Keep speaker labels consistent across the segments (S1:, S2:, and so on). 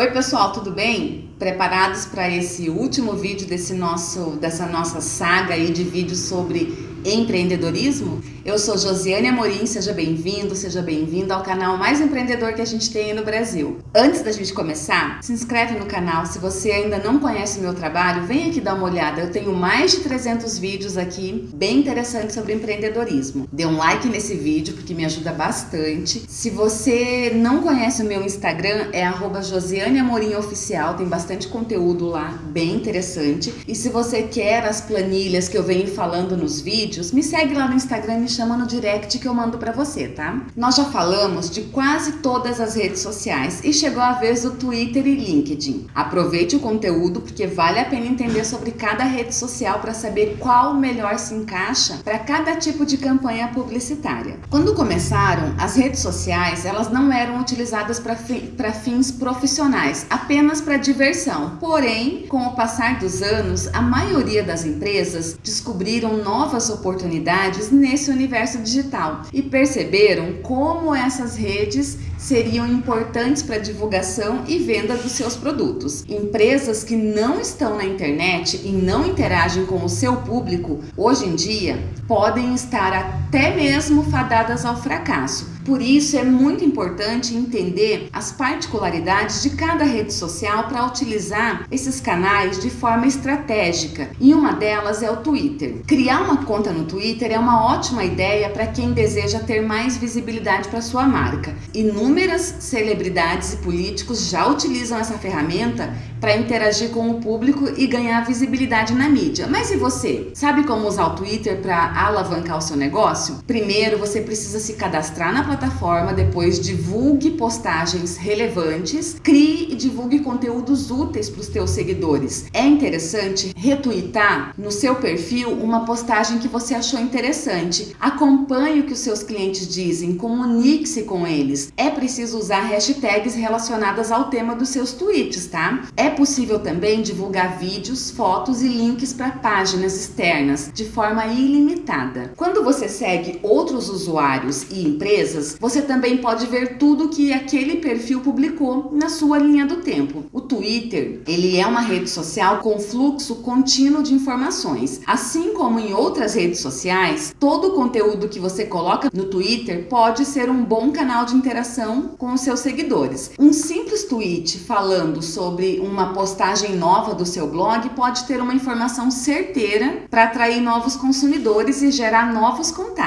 S1: Oi pessoal, tudo bem? Preparados para esse último vídeo desse nosso, dessa nossa saga aí de vídeos sobre empreendedorismo? Eu sou Josiane Amorim, seja bem-vindo, seja bem-vinda ao canal mais empreendedor que a gente tem aí no Brasil. Antes da gente começar, se inscreve no canal, se você ainda não conhece o meu trabalho, vem aqui dar uma olhada, eu tenho mais de 300 vídeos aqui, bem interessantes sobre empreendedorismo. Dê um like nesse vídeo, porque me ajuda bastante. Se você não conhece o meu Instagram, é arroba Josiane Amorim Oficial, tem bastante conteúdo lá, bem interessante. E se você quer as planilhas que eu venho falando nos vídeos, me segue lá no Instagram e me chama no direct que eu mando para você, tá? Nós já falamos de quase todas as redes sociais e chegou a vez do Twitter e LinkedIn. Aproveite o conteúdo porque vale a pena entender sobre cada rede social para saber qual melhor se encaixa para cada tipo de campanha publicitária. Quando começaram, as redes sociais elas não eram utilizadas para fi fins profissionais, apenas para diversão. Porém, com o passar dos anos, a maioria das empresas descobriram novas oportunidades nesse universo universo digital e perceberam como essas redes seriam importantes para a divulgação e venda dos seus produtos. Empresas que não estão na internet e não interagem com o seu público, hoje em dia, podem estar até mesmo fadadas ao fracasso. Por isso é muito importante entender as particularidades de cada rede social para utilizar esses canais de forma estratégica. E uma delas é o Twitter. Criar uma conta no Twitter é uma ótima ideia para quem deseja ter mais visibilidade para sua marca. Inúmeras celebridades e políticos já utilizam essa ferramenta para interagir com o público e ganhar visibilidade na mídia. Mas e você? Sabe como usar o Twitter para alavancar o seu negócio? Primeiro, você precisa se cadastrar na plataforma, depois divulgue postagens relevantes, crie e divulgue conteúdos úteis para os teus seguidores. É interessante retweetar no seu perfil uma postagem que você achou interessante. Acompanhe o que os seus clientes dizem, comunique-se com eles. É preciso usar hashtags relacionadas ao tema dos seus tweets, tá? É possível também divulgar vídeos, fotos e links para páginas externas de forma ilimitada. Quando você segue outros usuários e empresas, você também pode ver tudo que aquele perfil publicou na sua linha do tempo. O Twitter, ele é uma rede social com fluxo contínuo de informações. Assim como em outras redes sociais, todo o conteúdo que você coloca no Twitter pode ser um bom canal de interação com os seus seguidores. Um simples tweet falando sobre uma uma postagem nova do seu blog pode ter uma informação certeira para atrair novos consumidores e gerar novos contatos.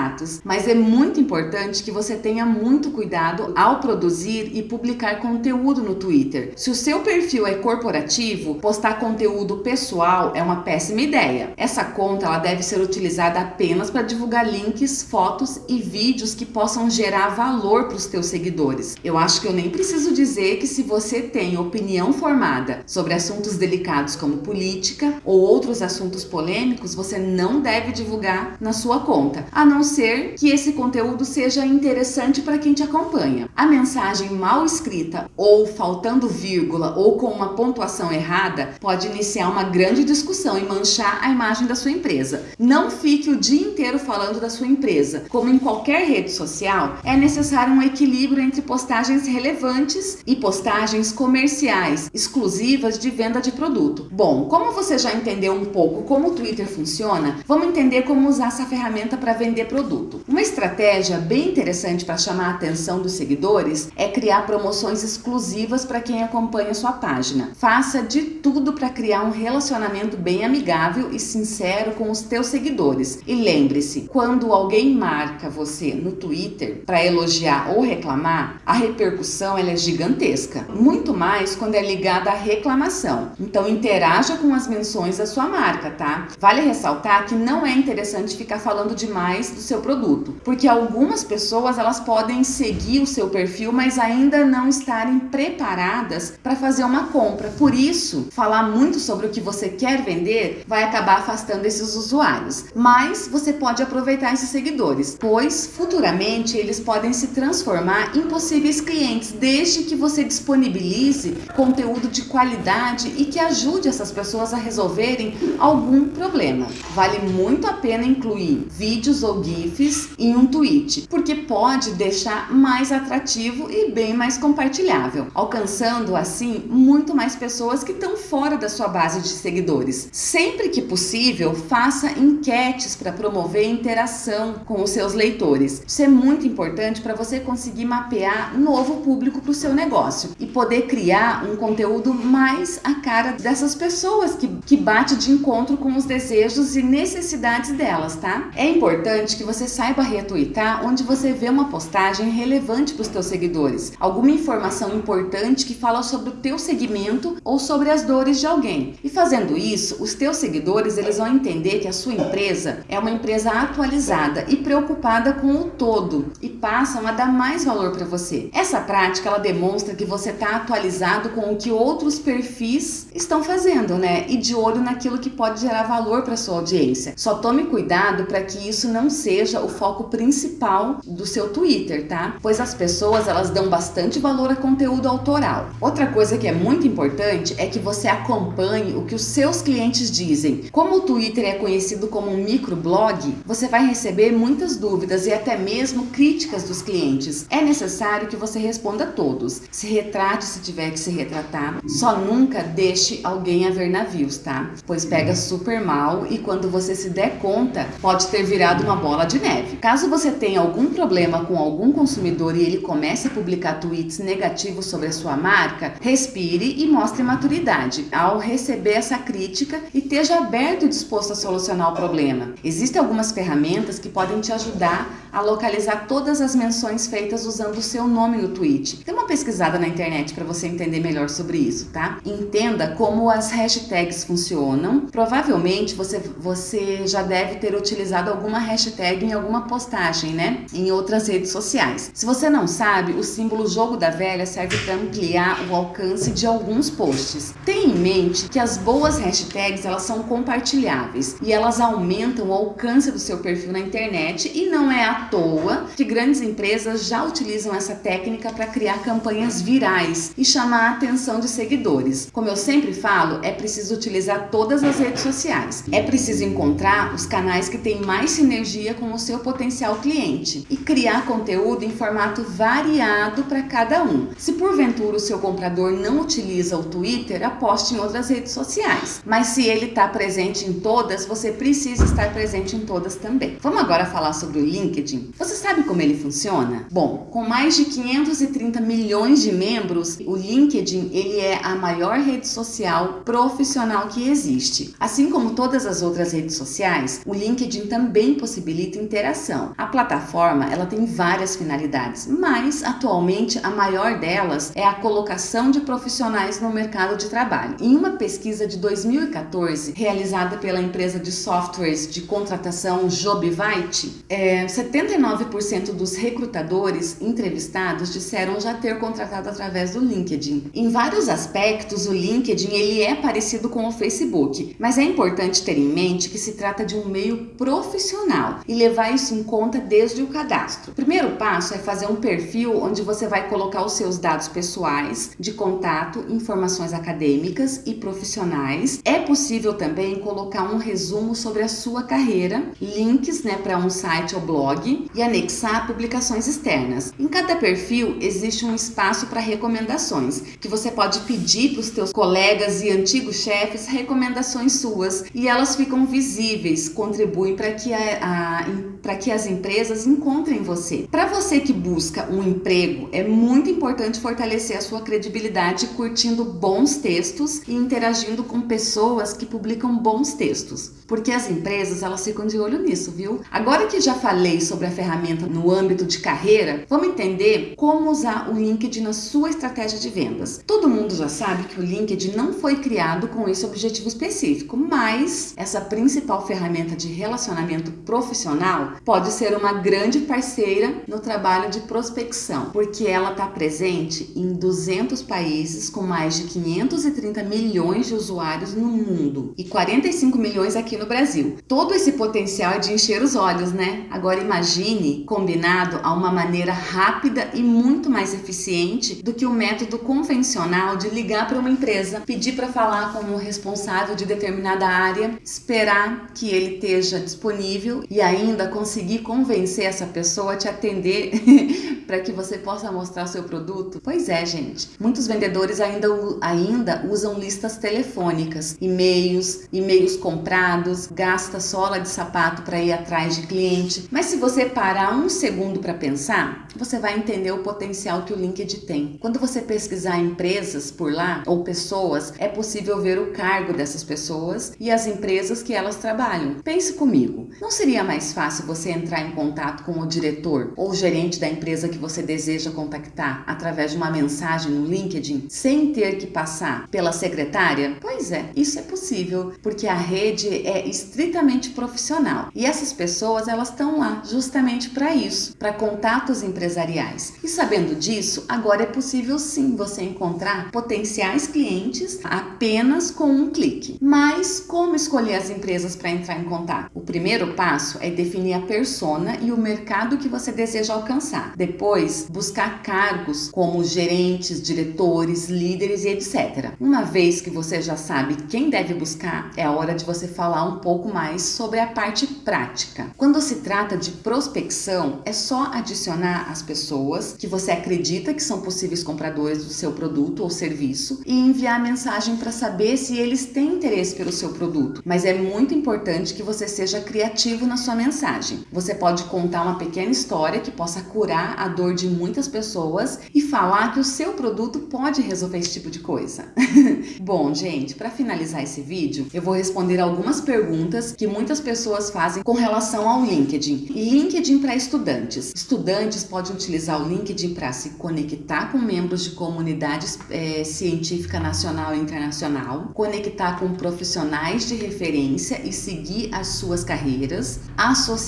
S1: Mas é muito importante que você tenha muito cuidado ao produzir e publicar conteúdo no Twitter. Se o seu perfil é corporativo, postar conteúdo pessoal é uma péssima ideia. Essa conta ela deve ser utilizada apenas para divulgar links, fotos e vídeos que possam gerar valor para os teus seguidores. Eu acho que eu nem preciso dizer que se você tem opinião formada sobre assuntos delicados como política ou outros assuntos polêmicos, você não deve divulgar na sua conta, a não ser que esse conteúdo seja interessante para quem te acompanha. A mensagem mal escrita ou faltando vírgula ou com uma pontuação errada pode iniciar uma grande discussão e manchar a imagem da sua empresa. Não fique o dia inteiro falando da sua empresa. Como em qualquer rede social, é necessário um equilíbrio entre postagens relevantes e postagens comerciais, exclusivas de venda de produto. Bom, como você já entendeu um pouco como o Twitter funciona, vamos entender como usar essa ferramenta para vender produto. Uma estratégia bem interessante para chamar a atenção dos seguidores é criar promoções exclusivas para quem acompanha sua página. Faça de tudo para criar um relacionamento bem amigável e sincero com os teus seguidores. E lembre-se, quando alguém marca você no Twitter para elogiar ou reclamar, a repercussão é gigantesca. Muito mais quando é ligada a reclamação. Então interaja com as menções da sua marca, tá? Vale ressaltar que não é interessante ficar falando demais do seu produto, porque algumas pessoas elas podem seguir o seu perfil, mas ainda não estarem preparadas para fazer uma compra. Por isso, falar muito sobre o que você quer vender vai acabar afastando esses usuários. Mas você pode aproveitar esses seguidores, pois futuramente eles podem se transformar em possíveis clientes, desde que você disponibilize conteúdo de qualidade e que ajude essas pessoas a resolverem algum problema. Vale muito a pena incluir vídeos ou GIFs em um tweet, porque pode deixar mais atrativo e bem mais compartilhável, alcançando assim muito mais pessoas que estão fora da sua base de seguidores. Sempre que possível, faça enquetes para promover interação com os seus leitores. Isso é muito importante para você conseguir mapear novo público para o seu negócio e poder criar um conteúdo mais a cara dessas pessoas que, que bate de encontro com os desejos e necessidades delas, tá? É importante que você saiba retweetar onde você vê uma postagem relevante para os seus seguidores, alguma informação importante que fala sobre o teu segmento ou sobre as dores de alguém. E fazendo isso, os teus seguidores eles vão entender que a sua empresa é uma empresa atualizada e preocupada com o todo e passam a dar mais valor para você. Essa prática ela demonstra que você está atualizado com o que outros perfis estão fazendo, né? E de olho naquilo que pode gerar valor para sua audiência. Só tome cuidado para que isso não seja o foco principal do seu Twitter, tá? Pois as pessoas elas dão bastante valor a conteúdo autoral. Outra coisa que é muito importante é que você acompanhe o que os seus clientes dizem. Como o Twitter é conhecido como um microblog, você vai receber muitas dúvidas e até mesmo críticas dos clientes. É necessário que você responda a todos. Se retrate se tiver que se retratar. Só nunca deixe alguém a ver navios, tá? Pois pega super mal e quando você se der conta, pode ter virado uma bola de neve. Caso você tenha algum problema com algum consumidor e ele comece a publicar tweets negativos sobre a sua marca, respire e mostre maturidade ao receber essa crítica e esteja aberto e disposto a solucionar o problema. Existem algumas ferramentas que podem te ajudar a localizar todas as menções feitas usando o seu nome no tweet. Dê uma pesquisada na internet para você entender melhor sobre isso, tá? Entenda como as hashtags funcionam. Provavelmente você, você já deve ter utilizado alguma hashtag em alguma postagem, né? Em outras redes sociais. Se você não sabe, o símbolo jogo da velha serve para ampliar o alcance de alguns posts. Tenha em mente que as boas hashtags elas são compartilháveis e elas aumentam o alcance do seu perfil na internet e não é à toa que grandes empresas já utilizam essa técnica para criar campanhas virais e chamar a atenção de seguidores. Como eu sempre falo, é preciso utilizar todas as redes sociais. É preciso encontrar os canais que têm mais sinergia com o seu potencial cliente e criar conteúdo em formato variado para cada um. Se porventura o seu comprador não utiliza o Twitter, aposte em outras redes sociais. Mas se ele está presente em todas, você precisa estar presente em todas também. Vamos agora falar sobre o LinkedIn. Você sabe como ele funciona? Bom, com mais de 530 milhões de membros, o LinkedIn ele é a maior rede social profissional que existe. Assim como todas as outras redes sociais, o LinkedIn também possibilita interação. A plataforma ela tem várias finalidades, mas atualmente a maior delas é a colocação de profissionais no mercado de trabalho. Em uma pesquisa de 2014 realizada pela empresa de softwares de contratação Jobvite, é, 79% dos recrutadores entrevistados disseram já ter contratado através do LinkedIn. Em vários aspectos, o LinkedIn ele é parecido com o Facebook, mas é importante ter em mente que se trata de um meio profissional e levar isso em conta desde o cadastro. O primeiro passo é fazer um perfil onde você vai colocar os seus dados pessoais, de contato, informações acadêmicas e profissionais. É possível também colocar um resumo sobre a sua carreira, links né, para um site ou blog e anexar publicações externas. Em cada perfil existe um espaço para recomendações, que você pode pedir para os teus colegas e antigos chefes recomendações suas e elas ficam visíveis, contribuem para que, a, a que as empresas encontrem você. Para você que busca um emprego, é muito importante fortalecer a sua credibilidade curtindo bons textos e interagindo com pessoas que publicam bons textos, porque as empresas elas ficam de olho nisso, viu? Agora que já falei sobre a ferramenta no âmbito de carreira, vamos entender como usar o LinkedIn na sua estratégia de vendas. Todo mundo já sabe que o LinkedIn não foi criado com esse objetivo específico, mas essa principal ferramenta de relacionamento profissional pode ser uma grande parceira no trabalho de prospecção, porque ela está presente em 200 países com mais de 530 milhões de usuários no mundo e 45 milhões aqui no Brasil. Todo esse potencial é de encher os olhos, né? Agora imagine combinado a uma maneira rápida e muito mais eficiente do que o método convencional de ligar para uma empresa, pedir para falar com o responsável de determinada área, esperar que ele esteja disponível e ainda com conseguir convencer essa pessoa a te atender para que você possa mostrar seu produto? Pois é, gente. Muitos vendedores ainda, ainda usam listas telefônicas, e-mails, e-mails comprados, gasta sola de sapato para ir atrás de cliente. Mas se você parar um segundo para pensar, você vai entender o potencial que o LinkedIn tem. Quando você pesquisar empresas por lá ou pessoas, é possível ver o cargo dessas pessoas e as empresas que elas trabalham. Pense comigo, não seria mais fácil você entrar em contato com o diretor ou gerente da empresa que você deseja contactar através de uma mensagem no LinkedIn sem ter que passar pela secretária? Pois é, isso é possível, porque a rede é estritamente profissional e essas pessoas elas estão lá justamente para isso, para contatos empresariais. E sabendo disso, agora é possível sim você encontrar potenciais clientes apenas com um clique. Mas como escolher as empresas para entrar em contato? O primeiro passo é definir a persona e o mercado que você deseja alcançar. Depois, buscar cargos como gerentes, diretores, líderes e etc. Uma vez que você já sabe quem deve buscar, é a hora de você falar um pouco mais sobre a parte prática. Quando se trata de prospecção, é só adicionar as pessoas que você acredita que são possíveis compradores do seu produto ou serviço e enviar mensagem para saber se eles têm interesse pelo seu produto. Mas é muito importante que você seja criativo na sua mensagem. Você pode contar uma pequena história que possa curar a dor de muitas pessoas e falar que o seu produto pode resolver esse tipo de coisa. Bom, gente, para finalizar esse vídeo, eu vou responder algumas perguntas que muitas pessoas fazem com relação ao LinkedIn. LinkedIn para estudantes. Estudantes podem utilizar o LinkedIn para se conectar com membros de comunidades é, científica nacional e internacional, conectar com profissionais de referência e seguir as suas carreiras,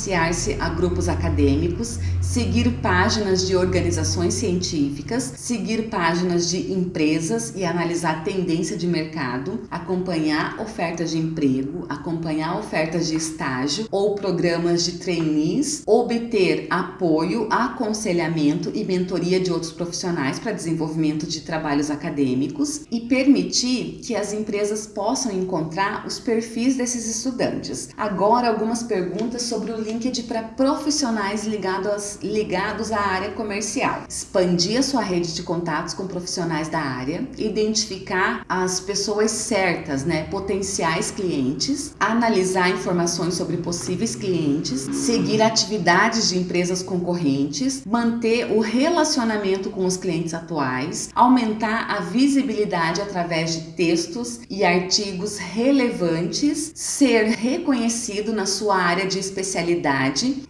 S1: associar-se a grupos acadêmicos, seguir páginas de organizações científicas, seguir páginas de empresas e analisar tendência de mercado, acompanhar ofertas de emprego, acompanhar ofertas de estágio ou programas de trainees, obter apoio, aconselhamento e mentoria de outros profissionais para desenvolvimento de trabalhos acadêmicos e permitir que as empresas possam encontrar os perfis desses estudantes. Agora, algumas perguntas sobre o LinkedIn para profissionais ligados, ligados à área comercial. Expandir a sua rede de contatos com profissionais da área, identificar as pessoas certas, né, potenciais clientes, analisar informações sobre possíveis clientes, seguir atividades de empresas concorrentes, manter o relacionamento com os clientes atuais, aumentar a visibilidade através de textos e artigos relevantes, ser reconhecido na sua área de especialidade,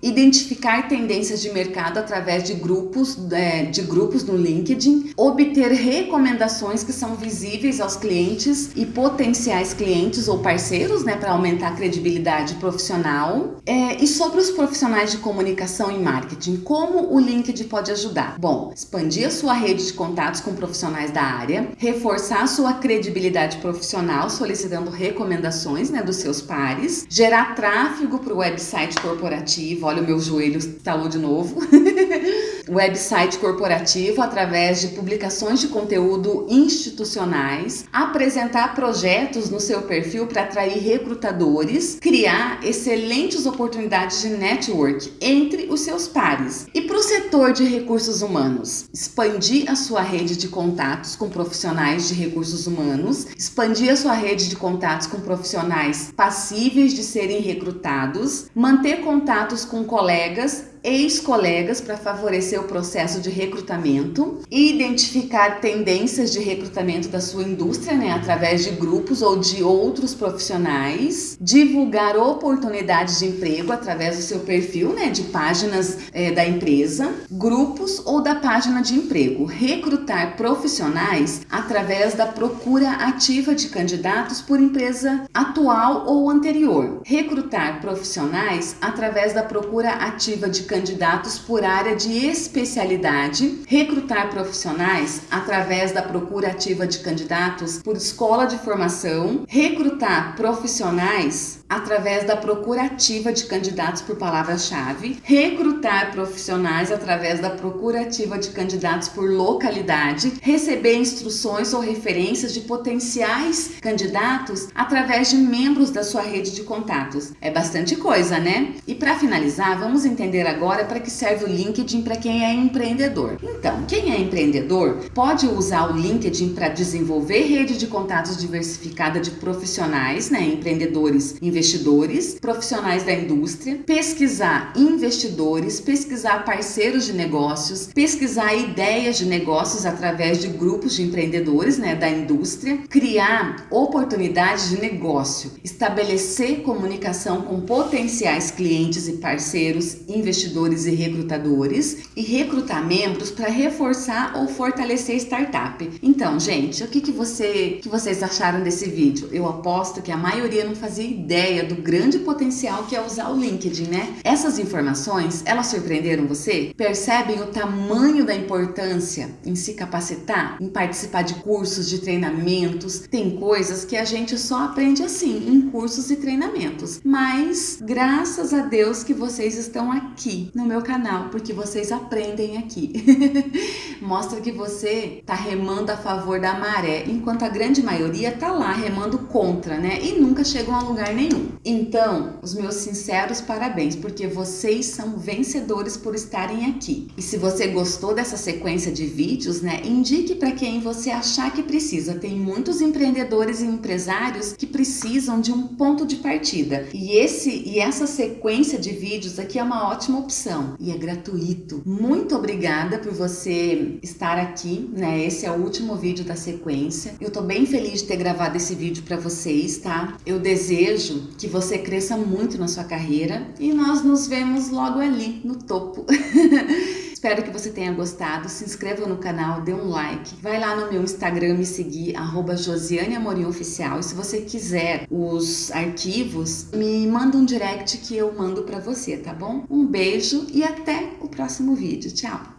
S1: identificar tendências de mercado através de grupos, é, de grupos no LinkedIn, obter recomendações que são visíveis aos clientes e potenciais clientes ou parceiros, né, para aumentar a credibilidade profissional. É, e sobre os profissionais de comunicação e marketing, como o LinkedIn pode ajudar? Bom, expandir a sua rede de contatos com profissionais da área, reforçar sua credibilidade profissional solicitando recomendações né, dos seus pares, gerar tráfego para o website corporativo, olha o meu joelho estalou de novo, website corporativo através de publicações de conteúdo institucionais, apresentar projetos no seu perfil para atrair recrutadores, criar excelentes oportunidades de network entre os seus pares. E para o setor de recursos humanos, expandir a sua rede de contatos com profissionais de recursos humanos, expandir a sua rede de contatos com profissionais passíveis de serem recrutados, manter contatos com colegas ex-colegas para favorecer o processo de recrutamento, identificar tendências de recrutamento da sua indústria, né, através de grupos ou de outros profissionais, divulgar oportunidades de emprego através do seu perfil, né, de páginas é, da empresa, grupos ou da página de emprego, recrutar profissionais através da procura ativa de candidatos por empresa atual ou anterior, recrutar profissionais através da procura ativa de candidatos candidatos por área de especialidade, recrutar profissionais através da procura ativa de candidatos por escola de formação, recrutar profissionais através da procura ativa de candidatos por palavra-chave, recrutar profissionais através da procura ativa de candidatos por localidade, receber instruções ou referências de potenciais candidatos através de membros da sua rede de contatos. É bastante coisa, né? E para finalizar, vamos entender agora para que serve o LinkedIn para quem é empreendedor. Então, quem é empreendedor pode usar o LinkedIn para desenvolver rede de contatos diversificada de profissionais, né, empreendedores, investidores, profissionais da indústria, pesquisar investidores, pesquisar parceiros de negócios, pesquisar ideias de negócios através de grupos de empreendedores né, da indústria, criar oportunidades de negócio, estabelecer comunicação com potenciais clientes e parceiros, investidores e recrutadores e recrutar membros para reforçar ou fortalecer startup. Então, gente, o que, que, você, que vocês acharam desse vídeo? Eu aposto que a maioria não fazia ideia do grande potencial que é usar o LinkedIn, né? Essas informações, elas surpreenderam você? Percebem o tamanho da importância em se capacitar, em participar de cursos, de treinamentos? Tem coisas que a gente só aprende assim, em cursos e treinamentos. Mas graças a Deus que vocês estão aqui no meu canal, porque vocês aprendem aqui. Mostra que você tá remando a favor da maré, enquanto a grande maioria tá lá remando contra, né? E nunca chegam a lugar nenhum. Então, os meus sinceros parabéns, porque vocês são vencedores por estarem aqui. E se você gostou dessa sequência de vídeos, né, indique para quem você achar que precisa. Tem muitos empreendedores e empresários que precisam de um ponto de partida. E esse e essa sequência de vídeos aqui é uma ótima opção e é gratuito. Muito obrigada por você estar aqui, né? Esse é o último vídeo da sequência. Eu tô bem feliz de ter gravado esse vídeo para vocês, tá? Eu desejo que você cresça muito na sua carreira e nós nos vemos logo ali no topo. Espero que você tenha gostado, se inscreva no canal, dê um like, vai lá no meu Instagram me seguir, arroba Josiane Amorim Oficial, e se você quiser os arquivos, me manda um direct que eu mando pra você, tá bom? Um beijo e até o próximo vídeo, tchau!